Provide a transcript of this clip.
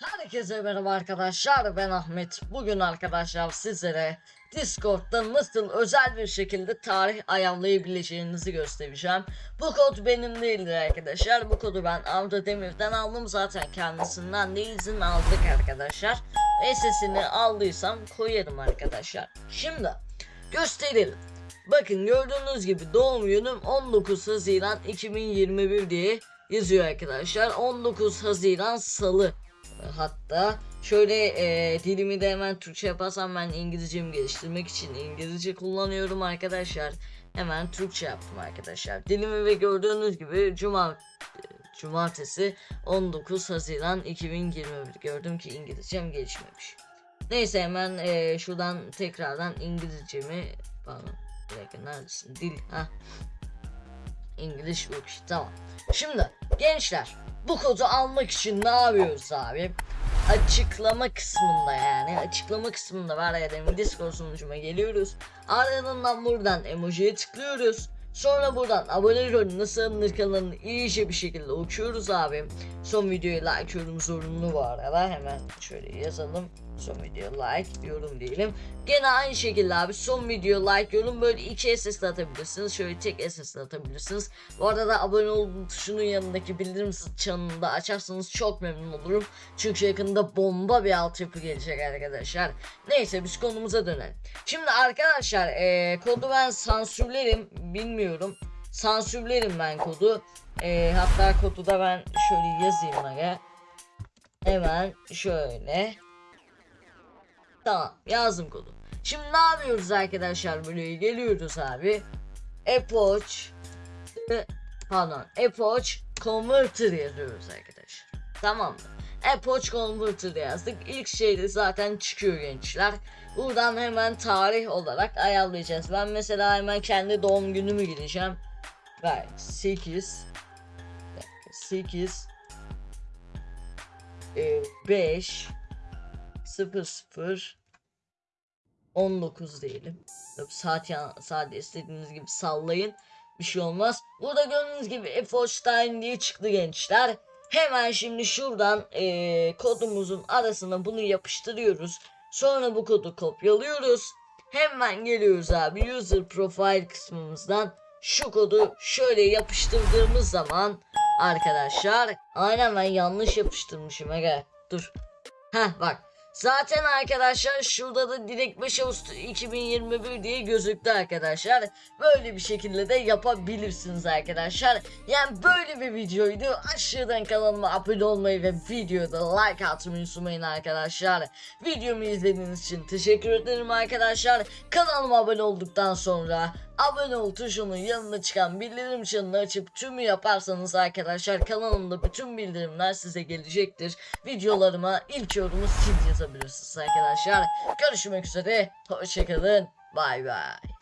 Herkese merhaba arkadaşlar ben Ahmet. Bugün arkadaşlar sizlere Discord'da nasıl özel bir şekilde tarih ayarlayabileceğinizi göstereceğim. Bu kod benim değildir arkadaşlar. Bu kodu ben Arda Demir'den aldım zaten kendisinden de izin aldık arkadaşlar. SS'ini aldıysam koyarım arkadaşlar. Şimdi gösterelim. Bakın gördüğünüz gibi doğum günüm 19 Haziran 2021 diye yazıyor arkadaşlar. 19 Haziran Salı hatta şöyle e, dilimi de hemen Türkçe yaparsam ben İngilizcemi geliştirmek için İngilizce kullanıyorum arkadaşlar. Hemen Türkçe yaptım arkadaşlar. Dilimi ve gördüğünüz gibi Cuma Cumartesi 19 Haziran 2021 gördüm ki İngilizcem gelişmemiş. Neyse hemen e, şuradan tekrardan İngilizcemi pardon bir dakika neredesin dil ha İngiliz yok tamam. Şimdi gençler bu kodu almak için ne yapıyoruz abi? Açıklama kısmında yani açıklama kısmında var ya demin Discord sunucuma geliyoruz. Ardından buradan emojiye tıklıyoruz. Sonra buradan abone rolü nasıl alınır kanalını iyice bir şekilde okuyoruz abi. Son videoyu like yorum zorunlu bu arada hemen şöyle yazalım. Son video like yorum diyelim. Gene aynı şekilde abi son video like yorum böyle iki SS atabilirsiniz. Şöyle tek SS atabilirsiniz. Bu arada abone ol tuşunun yanındaki bildirim çanını da açarsanız çok memnun olurum. Çünkü yakında bomba bir altyapı gelecek arkadaşlar. Neyse biz konumuza dönelim. Şimdi arkadaşlar eee, kodu ben sansürlerim bilmiyorum. Sansürlerim ben kodu. Eee, hatta kodu da ben şöyle yazayım aga. Hemen şöyle. Tamam yazdım kodu. Şimdi ne yapıyoruz arkadaşlar böyle geliyoruz abi. Epoch e, pardon Epoch Converter yazıyoruz arkadaşlar. Tamam mı? Epoch Converter yazdık. İlk şeyde zaten çıkıyor gençler. Buradan hemen tarih olarak ayarlayacağız. Ben mesela hemen kendi doğum günümü gireceğim. Gayet 8 8 e, 5 0 0 19 diyelim. Tabii saat ya saat istediğiniz gibi sallayın. Bir şey olmaz. Burada gördüğünüz gibi F-Stein diye çıktı gençler. Hemen şimdi şuradan eee, kodumuzun arasına bunu yapıştırıyoruz. Sonra bu kodu kopyalıyoruz. Hemen geliyoruz abi user profile kısmımızdan şu kodu şöyle yapıştırdığımız zaman arkadaşlar aynen ben yanlış yapıştırmışım aga dur Heh bak Zaten arkadaşlar şurada da direkt 5 Ağustos 2021 diye gözüktü arkadaşlar. Böyle bir şekilde de yapabilirsiniz arkadaşlar. Yani böyle bir videoydu. Aşağıdan kanalıma abone olmayı ve videoda like atmayı unutmayın arkadaşlar. Videomu izlediğiniz için teşekkür ederim arkadaşlar. Kanalıma abone olduktan sonra abone ol tuşunun yanına çıkan bildirim çanını açıp tümü yaparsanız arkadaşlar kanalımda bütün bildirimler size gelecektir. Videolarıma ilk yorumu siz yazabilirsiniz arkadaşlar. Görüşmek üzere. Hoşçakalın. Bay bay.